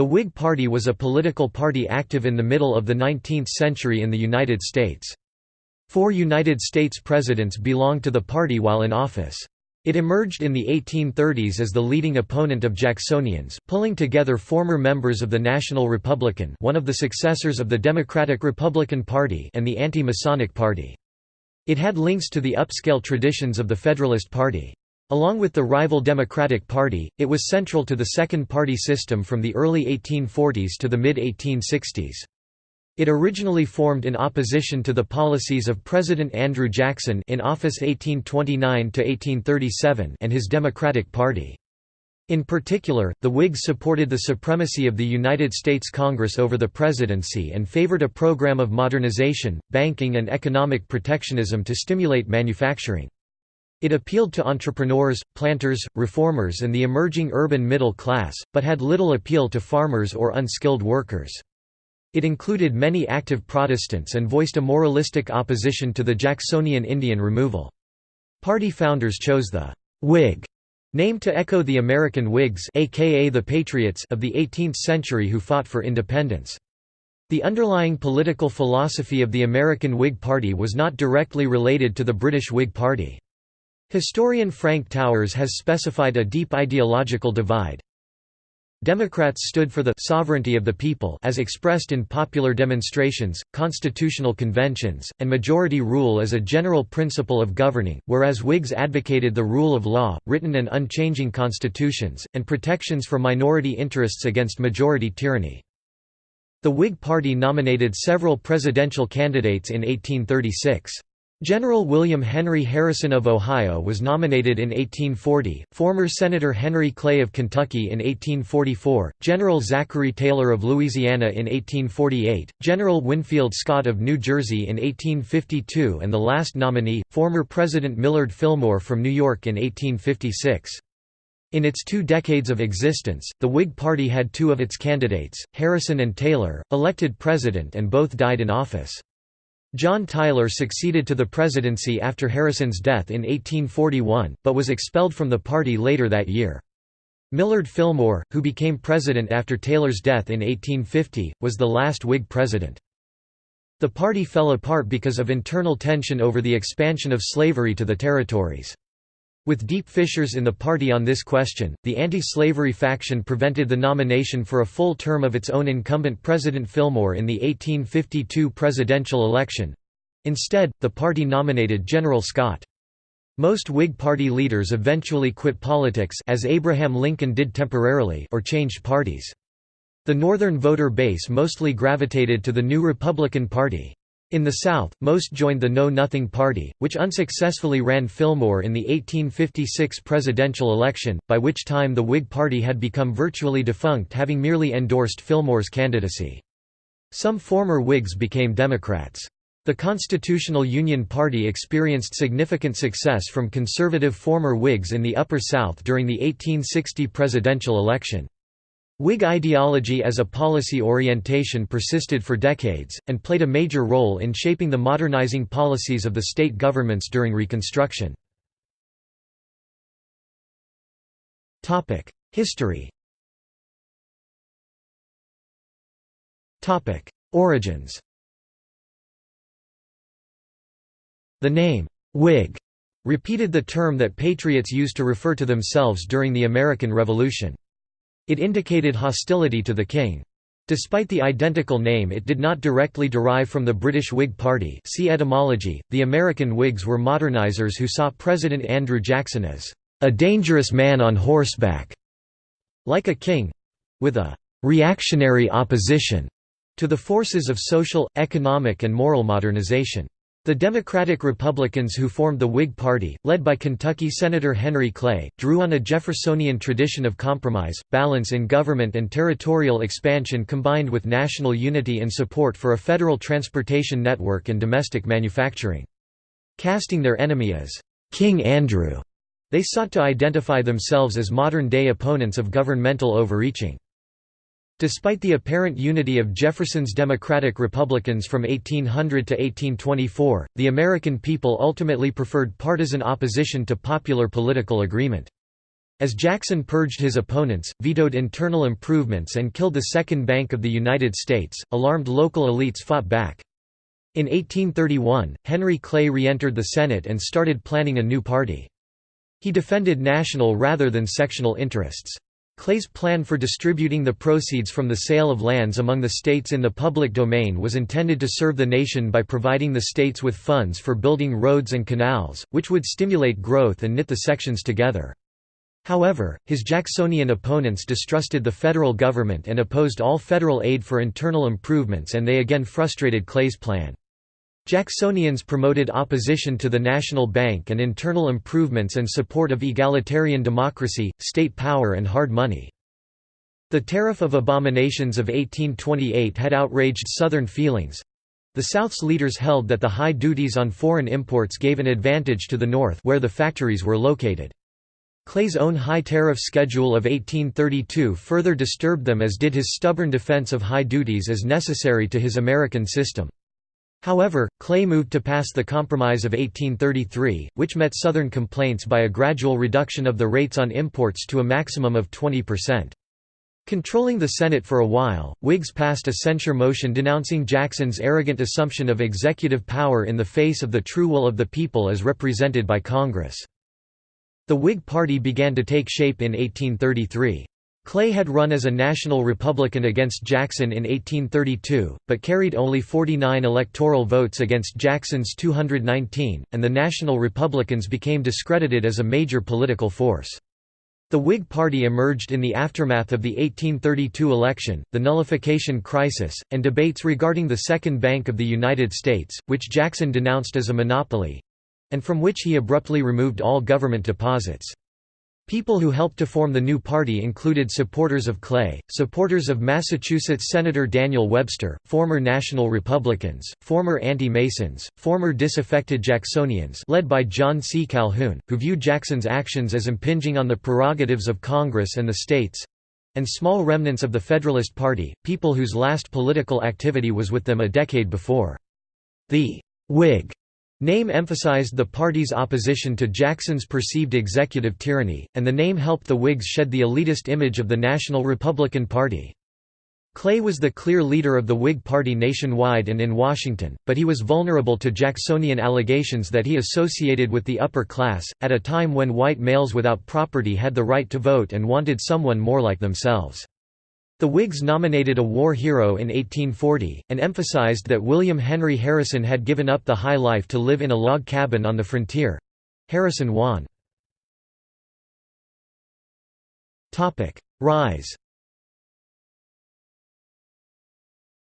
The Whig Party was a political party active in the middle of the 19th century in the United States. Four United States presidents belonged to the party while in office. It emerged in the 1830s as the leading opponent of Jacksonians, pulling together former members of the National Republican one of the successors of the Democratic Republican Party and the Anti-Masonic Party. It had links to the upscale traditions of the Federalist Party. Along with the rival Democratic Party, it was central to the second party system from the early 1840s to the mid-1860s. It originally formed in opposition to the policies of President Andrew Jackson in office 1829–1837 and his Democratic Party. In particular, the Whigs supported the supremacy of the United States Congress over the presidency and favored a program of modernization, banking and economic protectionism to stimulate manufacturing. It appealed to entrepreneurs, planters, reformers and the emerging urban middle class, but had little appeal to farmers or unskilled workers. It included many active Protestants and voiced a moralistic opposition to the Jacksonian Indian removal. Party founders chose the «Whig» name to echo the American Whigs aka the Patriots of the 18th century who fought for independence. The underlying political philosophy of the American Whig Party was not directly related to the British Whig Party. Historian Frank Towers has specified a deep ideological divide, Democrats stood for the «sovereignty of the people» as expressed in popular demonstrations, constitutional conventions, and majority rule as a general principle of governing, whereas Whigs advocated the rule of law, written and unchanging constitutions, and protections for minority interests against majority tyranny. The Whig Party nominated several presidential candidates in 1836. General William Henry Harrison of Ohio was nominated in 1840, former Senator Henry Clay of Kentucky in 1844, General Zachary Taylor of Louisiana in 1848, General Winfield Scott of New Jersey in 1852 and the last nominee, former President Millard Fillmore from New York in 1856. In its two decades of existence, the Whig Party had two of its candidates, Harrison and Taylor, elected president and both died in office. John Tyler succeeded to the presidency after Harrison's death in 1841, but was expelled from the party later that year. Millard Fillmore, who became president after Taylor's death in 1850, was the last Whig president. The party fell apart because of internal tension over the expansion of slavery to the territories. With deep fissures in the party on this question, the anti-slavery faction prevented the nomination for a full term of its own incumbent President Fillmore in the 1852 presidential election. Instead, the party nominated General Scott. Most Whig Party leaders eventually quit politics as Abraham Lincoln did temporarily or changed parties. The Northern voter base mostly gravitated to the new Republican Party. In the South, most joined the Know Nothing Party, which unsuccessfully ran Fillmore in the 1856 presidential election, by which time the Whig Party had become virtually defunct having merely endorsed Fillmore's candidacy. Some former Whigs became Democrats. The Constitutional Union Party experienced significant success from conservative former Whigs in the Upper South during the 1860 presidential election. Whig ideology as a policy orientation persisted for decades, and played a major role in shaping the modernizing policies of the state governments during Reconstruction. History Origins The name, Whig, repeated the term that patriots used to refer to themselves during the American Revolution. It indicated hostility to the king. Despite the identical name it did not directly derive from the British Whig Party see etymology, the American Whigs were modernizers who saw President Andrew Jackson as a dangerous man on horseback, like a king—with a reactionary opposition to the forces of social, economic and moral modernization. The Democratic Republicans who formed the Whig Party, led by Kentucky Senator Henry Clay, drew on a Jeffersonian tradition of compromise, balance in government and territorial expansion combined with national unity and support for a federal transportation network and domestic manufacturing. Casting their enemy as King Andrew, they sought to identify themselves as modern-day opponents of governmental overreaching. Despite the apparent unity of Jefferson's Democratic Republicans from 1800 to 1824, the American people ultimately preferred partisan opposition to popular political agreement. As Jackson purged his opponents, vetoed internal improvements and killed the Second Bank of the United States, alarmed local elites fought back. In 1831, Henry Clay re-entered the Senate and started planning a new party. He defended national rather than sectional interests. Clay's plan for distributing the proceeds from the sale of lands among the states in the public domain was intended to serve the nation by providing the states with funds for building roads and canals, which would stimulate growth and knit the sections together. However, his Jacksonian opponents distrusted the federal government and opposed all federal aid for internal improvements and they again frustrated Clay's plan. Jacksonians promoted opposition to the National Bank and internal improvements and support of egalitarian democracy, state power and hard money. The Tariff of Abominations of 1828 had outraged Southern feelings. The South's leaders held that the high duties on foreign imports gave an advantage to the North where the factories were located. Clay's own high tariff schedule of 1832 further disturbed them as did his stubborn defense of high duties as necessary to his American system. However, Clay moved to pass the Compromise of 1833, which met Southern complaints by a gradual reduction of the rates on imports to a maximum of 20%. Controlling the Senate for a while, Whigs passed a censure motion denouncing Jackson's arrogant assumption of executive power in the face of the true will of the people as represented by Congress. The Whig Party began to take shape in 1833. Clay had run as a national Republican against Jackson in 1832, but carried only 49 electoral votes against Jackson's 219, and the National Republicans became discredited as a major political force. The Whig Party emerged in the aftermath of the 1832 election, the nullification crisis, and debates regarding the Second Bank of the United States, which Jackson denounced as a monopoly—and from which he abruptly removed all government deposits. People who helped to form the new party included supporters of Clay, supporters of Massachusetts Senator Daniel Webster, former National Republicans, former anti-Masons, former disaffected Jacksonians led by John C. Calhoun, who viewed Jackson's actions as impinging on the prerogatives of Congress and the states—and small remnants of the Federalist Party, people whose last political activity was with them a decade before. The Whig Name emphasized the party's opposition to Jackson's perceived executive tyranny, and the name helped the Whigs shed the elitist image of the National Republican Party. Clay was the clear leader of the Whig Party nationwide and in Washington, but he was vulnerable to Jacksonian allegations that he associated with the upper class, at a time when white males without property had the right to vote and wanted someone more like themselves. The Whigs nominated a war hero in 1840, and emphasized that William Henry Harrison had given up the high life to live in a log cabin on the frontier. Harrison won. Rise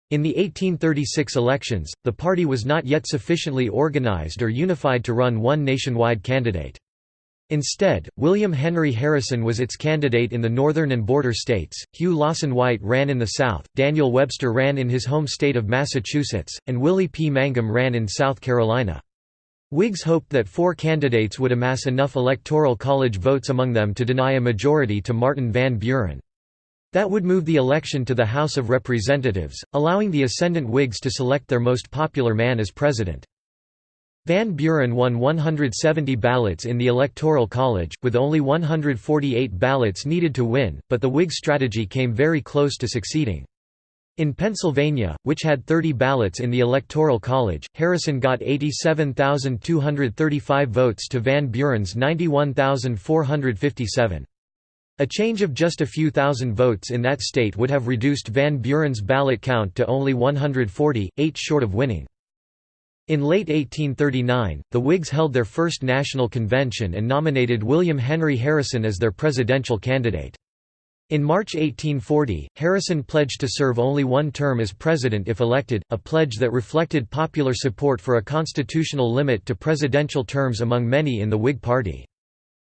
In the 1836 elections, the party was not yet sufficiently organized or unified to run one nationwide candidate. Instead, William Henry Harrison was its candidate in the northern and border states, Hugh Lawson White ran in the South, Daniel Webster ran in his home state of Massachusetts, and Willie P. Mangum ran in South Carolina. Whigs hoped that four candidates would amass enough electoral college votes among them to deny a majority to Martin Van Buren. That would move the election to the House of Representatives, allowing the ascendant Whigs to select their most popular man as president. Van Buren won 170 ballots in the Electoral College, with only 148 ballots needed to win, but the Whig strategy came very close to succeeding. In Pennsylvania, which had 30 ballots in the Electoral College, Harrison got 87,235 votes to Van Buren's 91,457. A change of just a few thousand votes in that state would have reduced Van Buren's ballot count to only 140, eight short of winning. In late 1839, the Whigs held their first national convention and nominated William Henry Harrison as their presidential candidate. In March 1840, Harrison pledged to serve only one term as president if elected, a pledge that reflected popular support for a constitutional limit to presidential terms among many in the Whig Party.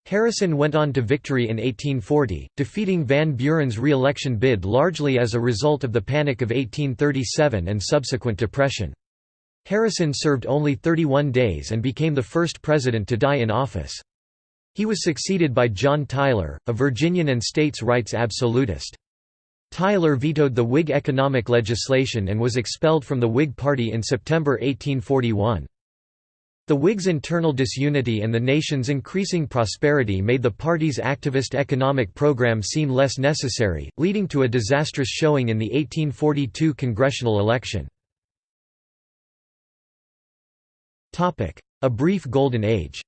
Harrison went on to victory in 1840, defeating Van Buren's re-election bid largely as a result of the Panic of 1837 and subsequent depression. Harrison served only 31 days and became the first president to die in office. He was succeeded by John Tyler, a Virginian and states' rights absolutist. Tyler vetoed the Whig economic legislation and was expelled from the Whig Party in September 1841. The Whigs' internal disunity and the nation's increasing prosperity made the party's activist economic program seem less necessary, leading to a disastrous showing in the 1842 congressional election. A brief golden age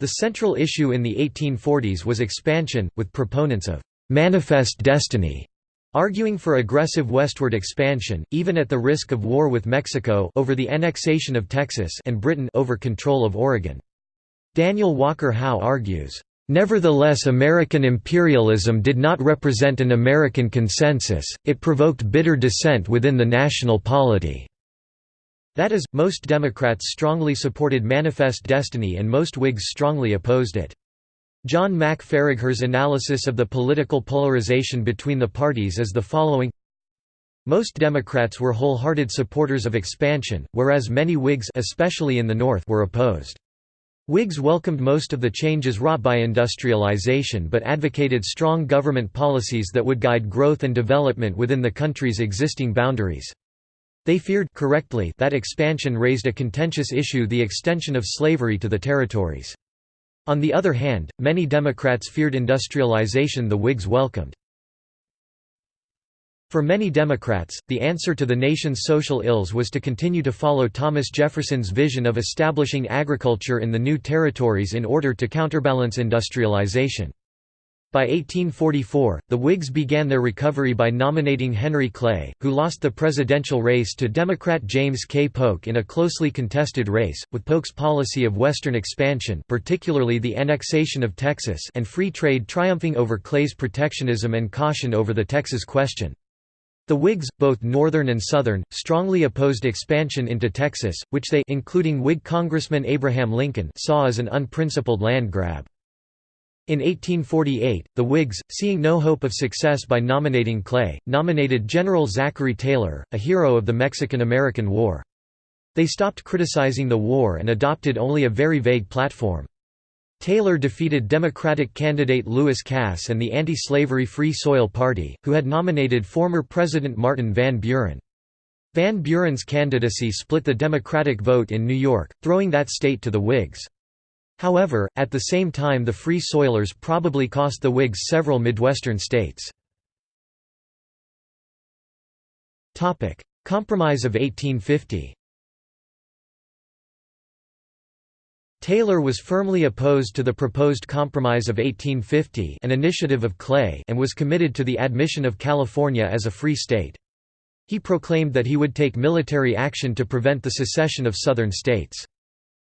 The central issue in the 1840s was expansion, with proponents of «manifest destiny» Arguing for aggressive westward expansion, even at the risk of war with Mexico over the annexation of Texas and Britain over control of Oregon. Daniel Walker Howe argues, Nevertheless American imperialism did not represent an American consensus, it provoked bitter dissent within the national polity. That is, most Democrats strongly supported Manifest Destiny and most Whigs strongly opposed it. John Mack Faragher's analysis of the political polarization between the parties is the following Most Democrats were wholehearted supporters of expansion, whereas many Whigs especially in the North were opposed. Whigs welcomed most of the changes wrought by industrialization but advocated strong government policies that would guide growth and development within the country's existing boundaries. They feared correctly that expansion raised a contentious issue the extension of slavery to the territories. On the other hand, many Democrats feared industrialization the Whigs welcomed. For many Democrats, the answer to the nation's social ills was to continue to follow Thomas Jefferson's vision of establishing agriculture in the new territories in order to counterbalance industrialization. By 1844, the Whigs began their recovery by nominating Henry Clay, who lost the presidential race to Democrat James K. Polk in a closely contested race, with Polk's policy of Western expansion particularly the annexation of Texas and free trade triumphing over Clay's protectionism and caution over the Texas question. The Whigs, both Northern and Southern, strongly opposed expansion into Texas, which they including Whig Congressman Abraham Lincoln saw as an unprincipled land grab. In 1848, the Whigs, seeing no hope of success by nominating Clay, nominated General Zachary Taylor, a hero of the Mexican–American War. They stopped criticizing the war and adopted only a very vague platform. Taylor defeated Democratic candidate Lewis Cass and the anti-slavery Free Soil Party, who had nominated former President Martin Van Buren. Van Buren's candidacy split the Democratic vote in New York, throwing that state to the Whigs. However, at the same time the Free Soilers probably cost the Whigs several Midwestern states. Compromise of 1850 Taylor was firmly opposed to the proposed Compromise of 1850 an initiative of Clay and was committed to the admission of California as a free state. He proclaimed that he would take military action to prevent the secession of Southern states.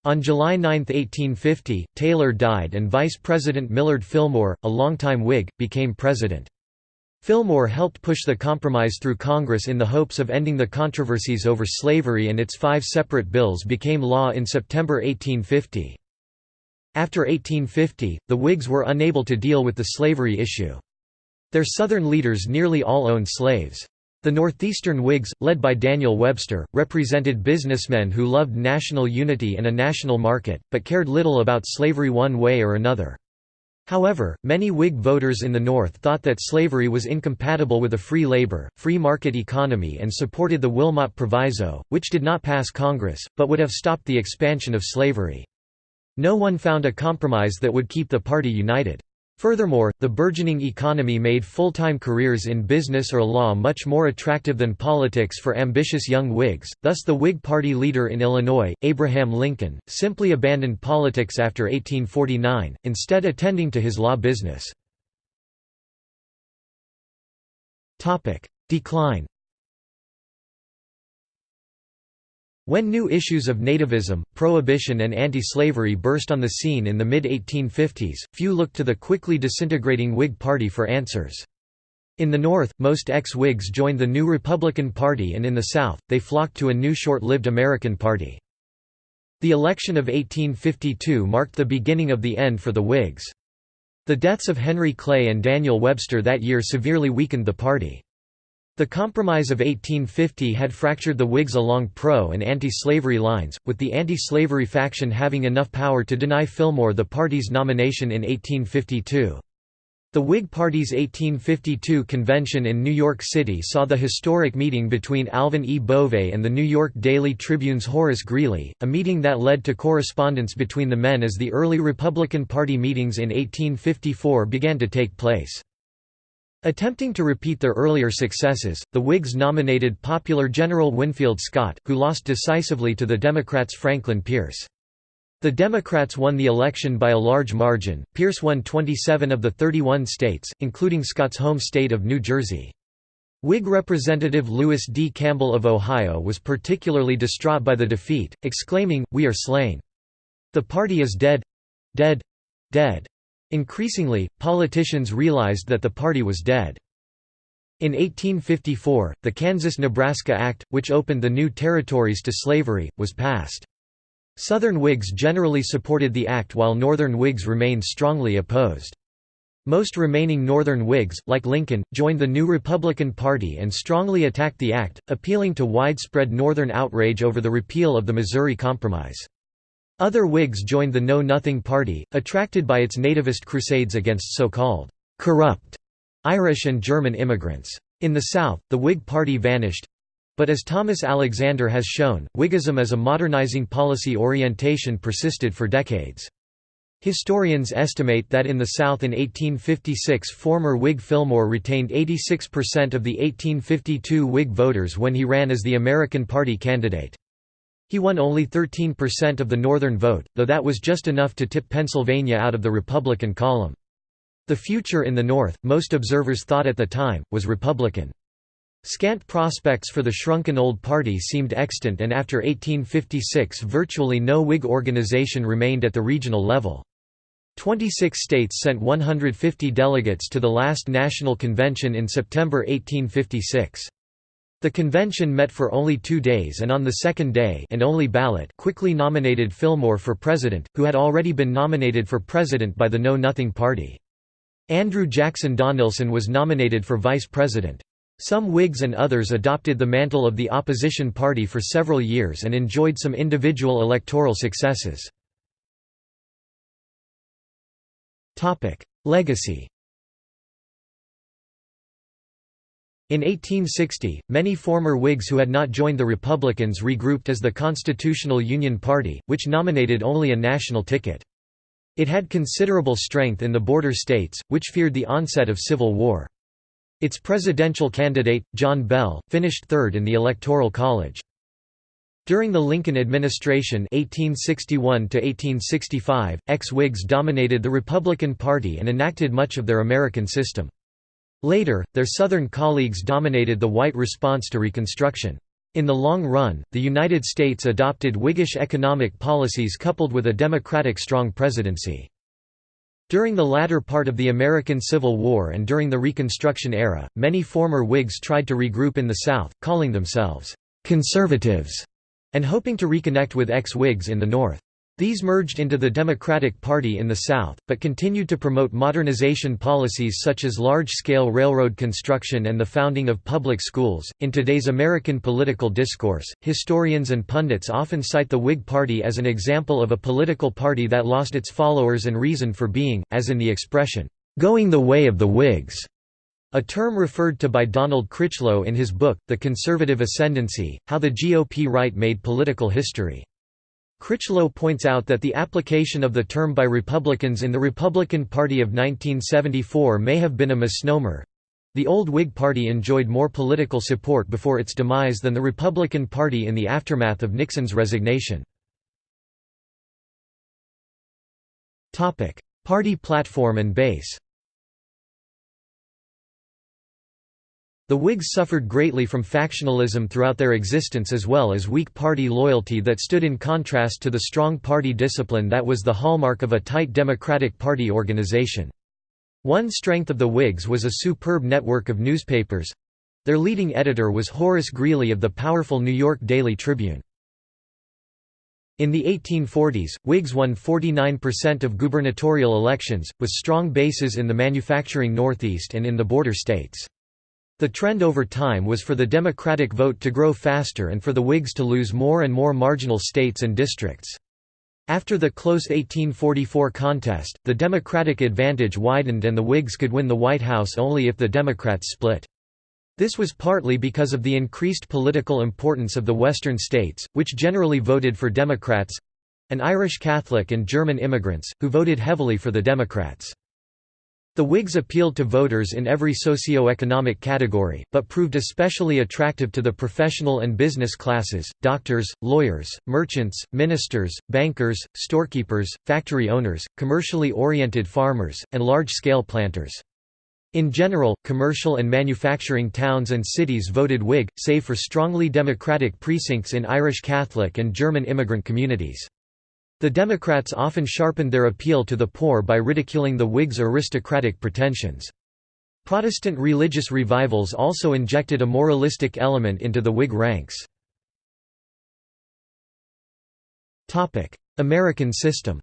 On July 9, 1850, Taylor died and Vice President Millard Fillmore, a longtime Whig, became president. Fillmore helped push the compromise through Congress in the hopes of ending the controversies over slavery and its five separate bills became law in September 1850. After 1850, the Whigs were unable to deal with the slavery issue. Their Southern leaders nearly all owned slaves. The Northeastern Whigs, led by Daniel Webster, represented businessmen who loved national unity and a national market, but cared little about slavery one way or another. However, many Whig voters in the North thought that slavery was incompatible with a free labor, free market economy and supported the Wilmot Proviso, which did not pass Congress, but would have stopped the expansion of slavery. No one found a compromise that would keep the party united. Furthermore, the burgeoning economy made full-time careers in business or law much more attractive than politics for ambitious young Whigs, thus the Whig Party leader in Illinois, Abraham Lincoln, simply abandoned politics after 1849, instead attending to his law business. Decline When new issues of nativism, prohibition and anti-slavery burst on the scene in the mid-1850s, few looked to the quickly disintegrating Whig Party for answers. In the North, most ex-Whigs joined the new Republican Party and in the South, they flocked to a new short-lived American Party. The election of 1852 marked the beginning of the end for the Whigs. The deaths of Henry Clay and Daniel Webster that year severely weakened the party. The Compromise of 1850 had fractured the Whigs along pro- and anti-slavery lines, with the anti-slavery faction having enough power to deny Fillmore the party's nomination in 1852. The Whig Party's 1852 convention in New York City saw the historic meeting between Alvin E. Bovay and the New York Daily Tribune's Horace Greeley, a meeting that led to correspondence between the men as the early Republican Party meetings in 1854 began to take place. Attempting to repeat their earlier successes, the Whigs nominated popular General Winfield Scott, who lost decisively to the Democrats' Franklin Pierce. The Democrats won the election by a large margin. Pierce won 27 of the 31 states, including Scott's home state of New Jersey. Whig Representative Lewis D. Campbell of Ohio was particularly distraught by the defeat, exclaiming, We are slain. The party is dead dead dead. Increasingly, politicians realized that the party was dead. In 1854, the Kansas–Nebraska Act, which opened the new territories to slavery, was passed. Southern Whigs generally supported the act while Northern Whigs remained strongly opposed. Most remaining Northern Whigs, like Lincoln, joined the new Republican Party and strongly attacked the act, appealing to widespread Northern outrage over the repeal of the Missouri Compromise. Other Whigs joined the Know Nothing Party, attracted by its nativist crusades against so-called «corrupt» Irish and German immigrants. In the South, the Whig Party vanished, but as Thomas Alexander has shown, Whiggism as a modernizing policy orientation persisted for decades. Historians estimate that in the South in 1856 former Whig Fillmore retained 86% of the 1852 Whig voters when he ran as the American Party candidate. He won only 13% of the Northern vote, though that was just enough to tip Pennsylvania out of the Republican column. The future in the North, most observers thought at the time, was Republican. Scant prospects for the shrunken old party seemed extant and after 1856 virtually no Whig organization remained at the regional level. Twenty-six states sent 150 delegates to the last national convention in September 1856. The convention met for only two days and on the second day and only ballot quickly nominated Fillmore for president, who had already been nominated for president by the Know Nothing Party. Andrew Jackson Donelson was nominated for vice president. Some Whigs and others adopted the mantle of the opposition party for several years and enjoyed some individual electoral successes. Legacy In 1860, many former Whigs who had not joined the Republicans regrouped as the Constitutional Union Party, which nominated only a national ticket. It had considerable strength in the border states, which feared the onset of civil war. Its presidential candidate, John Bell, finished third in the Electoral College. During the Lincoln administration 1861 ex-Whigs dominated the Republican Party and enacted much of their American system. Later, their Southern colleagues dominated the white response to Reconstruction. In the long run, the United States adopted Whiggish economic policies coupled with a Democratic strong presidency. During the latter part of the American Civil War and during the Reconstruction era, many former Whigs tried to regroup in the South, calling themselves «conservatives» and hoping to reconnect with ex-Whigs in the North. These merged into the Democratic Party in the South, but continued to promote modernization policies such as large scale railroad construction and the founding of public schools. In today's American political discourse, historians and pundits often cite the Whig Party as an example of a political party that lost its followers and reason for being, as in the expression, going the way of the Whigs. A term referred to by Donald Critchlow in his book, The Conservative Ascendancy, How the GOP Right Made Political History. Critchlow points out that the application of the term by Republicans in the Republican Party of 1974 may have been a misnomer. The old Whig Party enjoyed more political support before its demise than the Republican Party in the aftermath of Nixon's resignation. Party platform and base The Whigs suffered greatly from factionalism throughout their existence as well as weak party loyalty that stood in contrast to the strong party discipline that was the hallmark of a tight Democratic Party organization. One strength of the Whigs was a superb network of newspapers. Their leading editor was Horace Greeley of the powerful New York Daily Tribune. In the 1840s, Whigs won 49% of gubernatorial elections, with strong bases in the manufacturing Northeast and in the border states. The trend over time was for the Democratic vote to grow faster and for the Whigs to lose more and more marginal states and districts. After the close 1844 contest, the Democratic advantage widened and the Whigs could win the White House only if the Democrats split. This was partly because of the increased political importance of the Western states, which generally voted for Democrats—and Irish Catholic and German immigrants, who voted heavily for the Democrats. The Whigs appealed to voters in every socio-economic category, but proved especially attractive to the professional and business classes, doctors, lawyers, merchants, ministers, bankers, storekeepers, factory owners, commercially oriented farmers, and large-scale planters. In general, commercial and manufacturing towns and cities voted Whig, save for strongly democratic precincts in Irish Catholic and German immigrant communities. The Democrats often sharpened their appeal to the poor by ridiculing the Whigs' aristocratic pretensions. Protestant religious revivals also injected a moralistic element into the Whig ranks. American system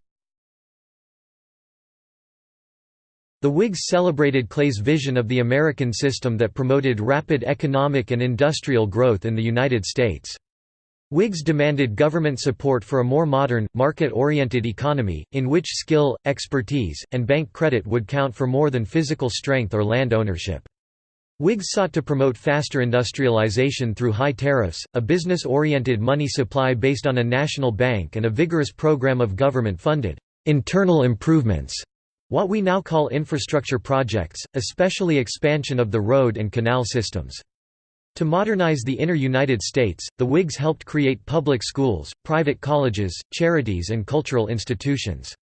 The Whigs celebrated Clay's vision of the American system that promoted rapid economic and industrial growth in the United States. Whigs demanded government support for a more modern, market-oriented economy, in which skill, expertise, and bank credit would count for more than physical strength or land ownership. Whigs sought to promote faster industrialization through high tariffs, a business-oriented money supply based on a national bank and a vigorous program of government-funded internal improvements, what we now call infrastructure projects, especially expansion of the road and canal systems. To modernize the inner United States, the Whigs helped create public schools, private colleges, charities and cultural institutions.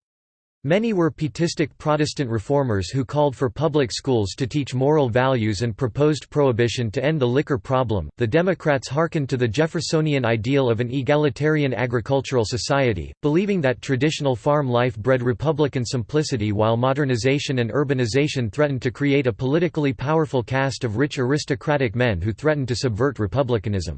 Many were pietistic Protestant reformers who called for public schools to teach moral values and proposed prohibition to end the liquor problem. The Democrats hearkened to the Jeffersonian ideal of an egalitarian agricultural society, believing that traditional farm life bred Republican simplicity while modernization and urbanization threatened to create a politically powerful caste of rich aristocratic men who threatened to subvert republicanism.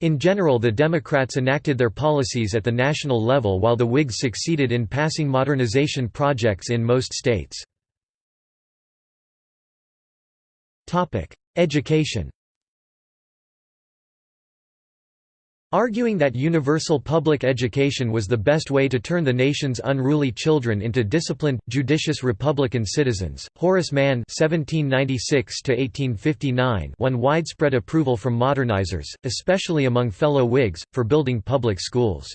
In general the Democrats enacted their policies at the national level while the Whigs succeeded in passing modernization projects in most states. Education Arguing that universal public education was the best way to turn the nation's unruly children into disciplined, judicious Republican citizens, Horace Mann (1796–1859) won widespread approval from modernizers, especially among fellow Whigs, for building public schools.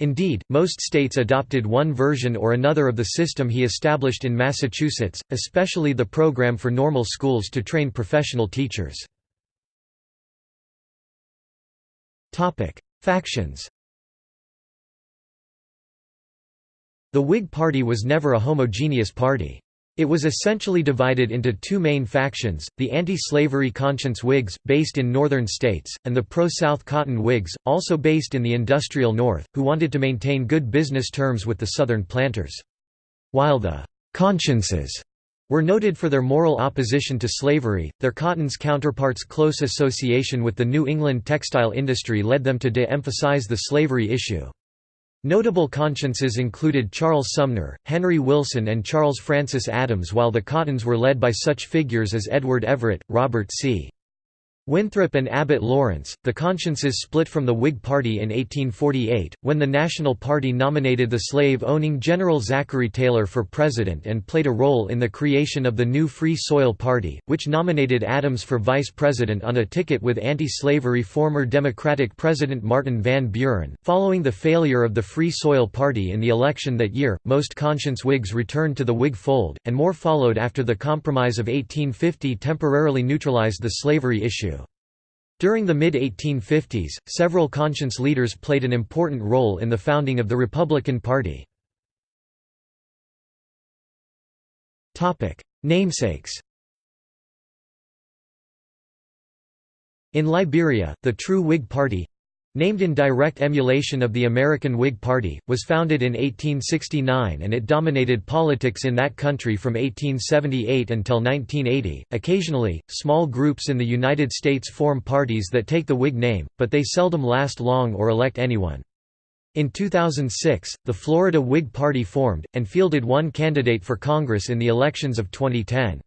Indeed, most states adopted one version or another of the system he established in Massachusetts, especially the program for normal schools to train professional teachers. Topic: Factions. The Whig Party was never a homogeneous party. It was essentially divided into two main factions, the anti-slavery conscience Whigs, based in northern states, and the pro-South Cotton Whigs, also based in the industrial North, who wanted to maintain good business terms with the Southern planters. While the «consciences» were noted for their moral opposition to slavery, their Cotton's counterparts' close association with the New England textile industry led them to de-emphasize the slavery issue. Notable consciences included Charles Sumner, Henry Wilson and Charles Francis Adams while the Cottons were led by such figures as Edward Everett, Robert C. Winthrop and Abbott Lawrence, the consciences split from the Whig Party in 1848, when the National Party nominated the slave-owning General Zachary Taylor for president and played a role in the creation of the new Free Soil Party, which nominated Adams for vice president on a ticket with anti-slavery former Democratic President Martin Van Buren. Following the failure of the Free Soil Party in the election that year, most conscience Whigs returned to the Whig fold, and more followed after the Compromise of 1850 temporarily neutralized the slavery issue. During the mid-1850s, several conscience leaders played an important role in the founding of the Republican Party. Namesakes In Liberia, the true Whig Party Named in direct emulation of the American Whig Party, was founded in 1869 and it dominated politics in that country from 1878 until 1980. Occasionally, small groups in the United States form parties that take the Whig name, but they seldom last long or elect anyone. In 2006, the Florida Whig Party formed, and fielded one candidate for Congress in the elections of 2010.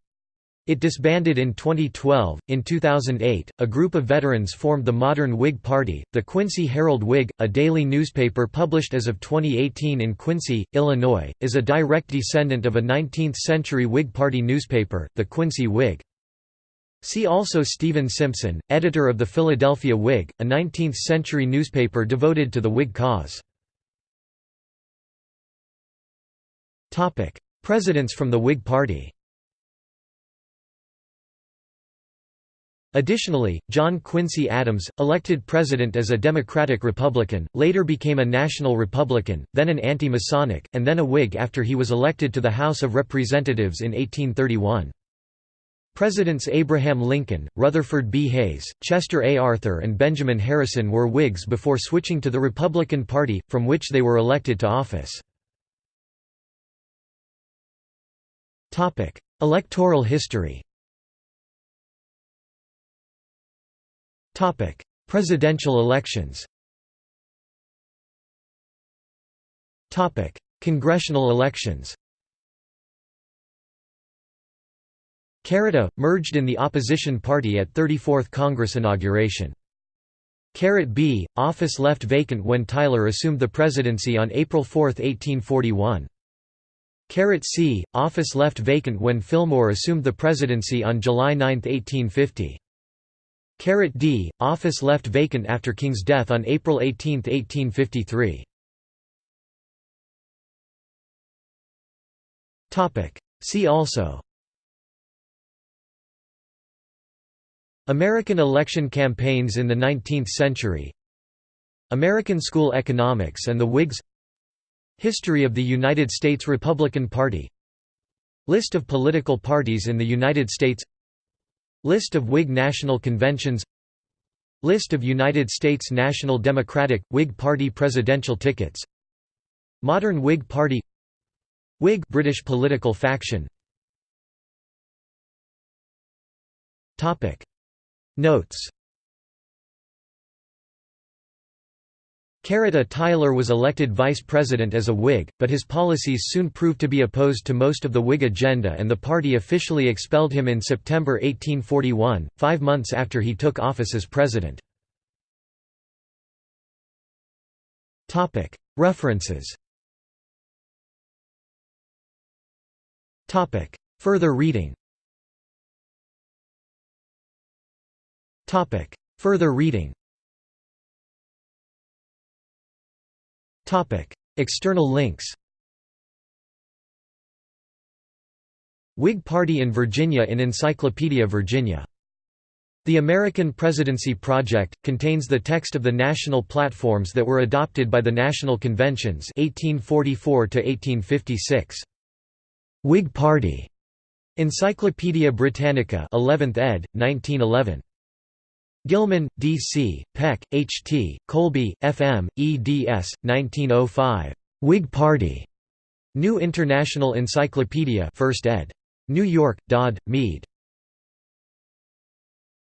It disbanded in 2012. In 2008, a group of veterans formed the modern Whig Party. The Quincy Herald Whig, a daily newspaper published as of 2018 in Quincy, Illinois, is a direct descendant of a 19th century Whig Party newspaper, the Quincy Whig. See also Stephen Simpson, editor of the Philadelphia Whig, a 19th century newspaper devoted to the Whig cause. Presidents from the Whig Party Additionally, John Quincy Adams, elected president as a Democratic Republican, later became a National Republican, then an anti-Masonic, and then a Whig after he was elected to the House of Representatives in 1831. Presidents Abraham Lincoln, Rutherford B. Hayes, Chester A. Arthur and Benjamin Harrison were Whigs before switching to the Republican Party, from which they were elected to office. Electoral history Presidential elections. Topic: Congressional elections. Caret A, merged in the opposition party at 34th Congress inauguration. Caret B, office left vacant when Tyler assumed the presidency on April 4, 1841. Caret C, office left vacant when Fillmore assumed the presidency on July 9, 1850. D, office left vacant after King's death on April 18, 1853. See also. American election campaigns in the 19th century. American school economics and the Whigs. History of the United States Republican Party. List of political parties in the United States List of Whig national conventions List of United States National Democratic, Whig Party presidential tickets Modern Whig Party Whig British political faction Notes Caret A Tyler was elected vice president as a Whig, but his policies soon proved to be opposed to most of the Whig agenda and the party officially expelled him in September 1841, five months after he took office as president. References. Further reading. Further reading External links Whig Party in Virginia in Encyclopedia Virginia. The American Presidency Project, contains the text of the national platforms that were adopted by the National Conventions 1844 -1856. Whig Party. Encyclopædia Britannica 11th ed., 1911. Gilman, D. C., Peck, H. T., Colby, F. M., eds. 1905. Whig Party. New International Encyclopedia 1st ed. New York, Dodd, Mead.